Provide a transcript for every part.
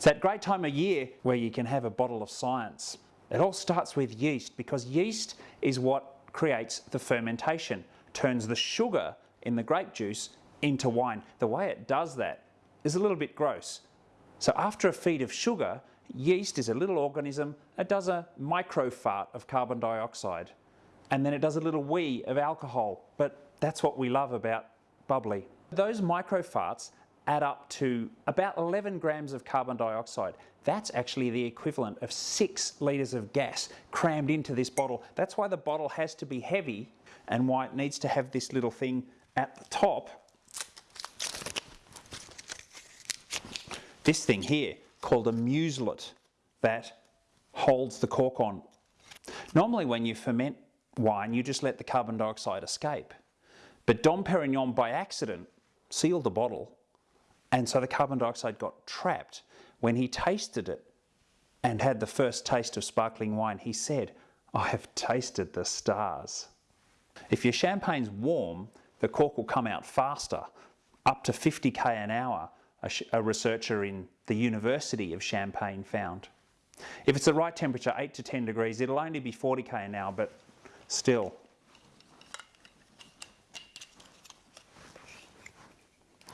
It's that great time of year where you can have a bottle of science. It all starts with yeast because yeast is what creates the fermentation, turns the sugar in the grape juice into wine. The way it does that is a little bit gross. So after a feed of sugar, yeast is a little organism, it does a micro fart of carbon dioxide and then it does a little wee of alcohol, but that's what we love about bubbly. Those micro farts add up to about 11 grams of carbon dioxide. That's actually the equivalent of six litres of gas crammed into this bottle. That's why the bottle has to be heavy and why it needs to have this little thing at the top. This thing here called a muselet that holds the cork on. Normally when you ferment wine, you just let the carbon dioxide escape. But Dom Perignon by accident sealed the bottle and so the carbon dioxide got trapped. When he tasted it and had the first taste of sparkling wine, he said, I have tasted the stars. If your champagne's warm, the cork will come out faster, up to 50k an hour, a, a researcher in the University of Champagne found. If it's the right temperature, 8 to 10 degrees, it'll only be 40k an hour, but still.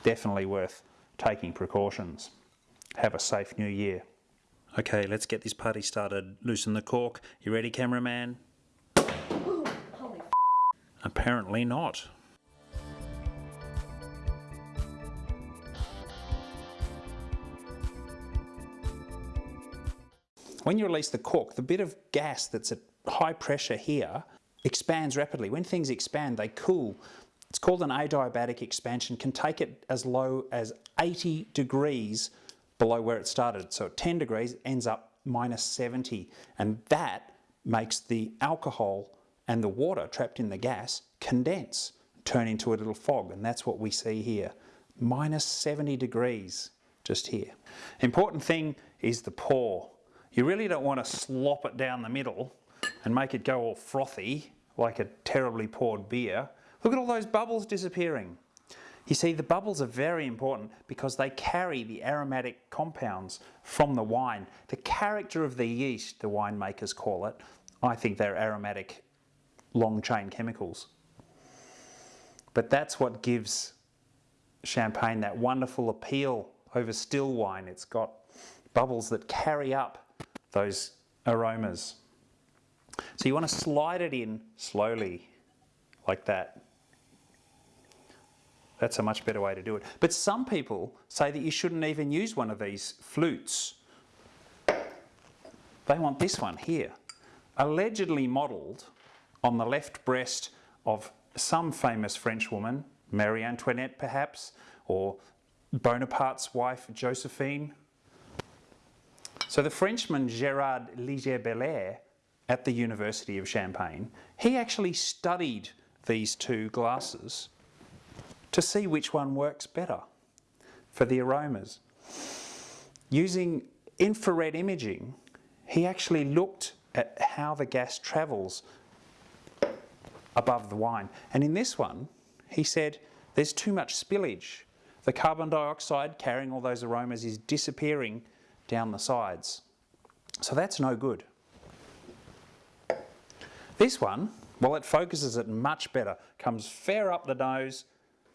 Definitely worth taking precautions. Have a safe new year. Okay, let's get this party started. Loosen the cork. You ready, cameraman? Apparently not. When you release the cork, the bit of gas that's at high pressure here expands rapidly. When things expand, they cool. It's called an adiabatic expansion, can take it as low as 80 degrees below where it started. So at 10 degrees ends up minus 70 and that makes the alcohol and the water trapped in the gas condense, turn into a little fog and that's what we see here. Minus 70 degrees just here. Important thing is the pour. You really don't want to slop it down the middle and make it go all frothy like a terribly poured beer. Look at all those bubbles disappearing. You see, the bubbles are very important because they carry the aromatic compounds from the wine. The character of the yeast, the winemakers call it, I think they're aromatic long chain chemicals. But that's what gives champagne that wonderful appeal over still wine. It's got bubbles that carry up those aromas. So you want to slide it in slowly, like that. That's a much better way to do it. But some people say that you shouldn't even use one of these flutes. They want this one here, allegedly modelled on the left breast of some famous French woman, Marie Antoinette perhaps, or Bonaparte's wife Josephine. So the Frenchman Gerard Liger-Belair at the University of Champagne, he actually studied these two glasses to see which one works better for the aromas. Using infrared imaging, he actually looked at how the gas travels above the wine. And in this one, he said, there's too much spillage. The carbon dioxide carrying all those aromas is disappearing down the sides. So that's no good. This one, well, it focuses it much better, comes fair up the nose,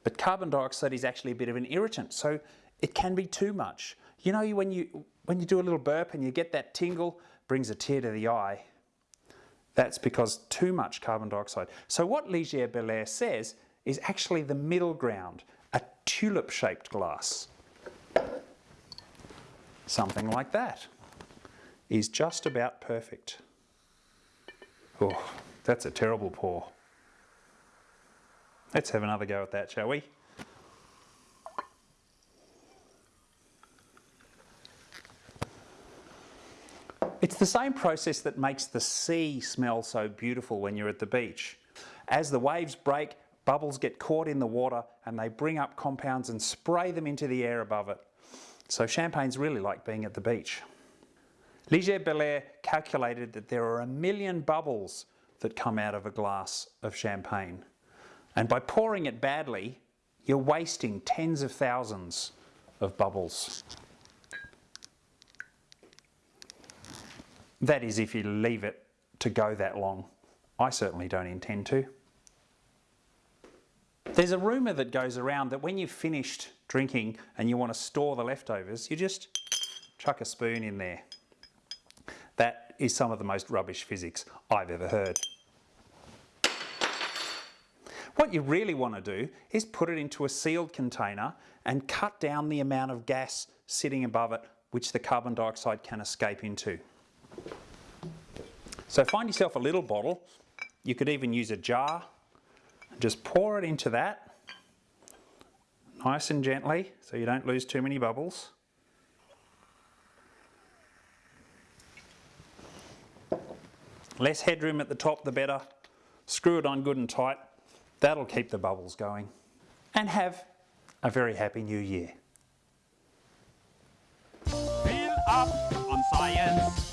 but carbon dioxide is actually a bit of an irritant, so it can be too much. You know, when you, when you do a little burp and you get that tingle, brings a tear to the eye. That's because too much carbon dioxide. So what Liger-Belair says is actually the middle ground, a tulip-shaped glass. Something like that is just about perfect. Oh, that's a terrible pour. Let's have another go at that, shall we? It's the same process that makes the sea smell so beautiful when you're at the beach. As the waves break, bubbles get caught in the water and they bring up compounds and spray them into the air above it. So champagne's really like being at the beach. Liger-Belair calculated that there are a million bubbles that come out of a glass of champagne. And by pouring it badly, you're wasting tens of thousands of bubbles. That is if you leave it to go that long. I certainly don't intend to. There's a rumour that goes around that when you've finished drinking and you want to store the leftovers, you just chuck a spoon in there. That is some of the most rubbish physics I've ever heard. What you really want to do is put it into a sealed container and cut down the amount of gas sitting above it which the carbon dioxide can escape into. So find yourself a little bottle. You could even use a jar. And just pour it into that nice and gently so you don't lose too many bubbles. Less headroom at the top the better. Screw it on good and tight. That'll keep the bubbles going. And have a very happy new year. Fill up on science.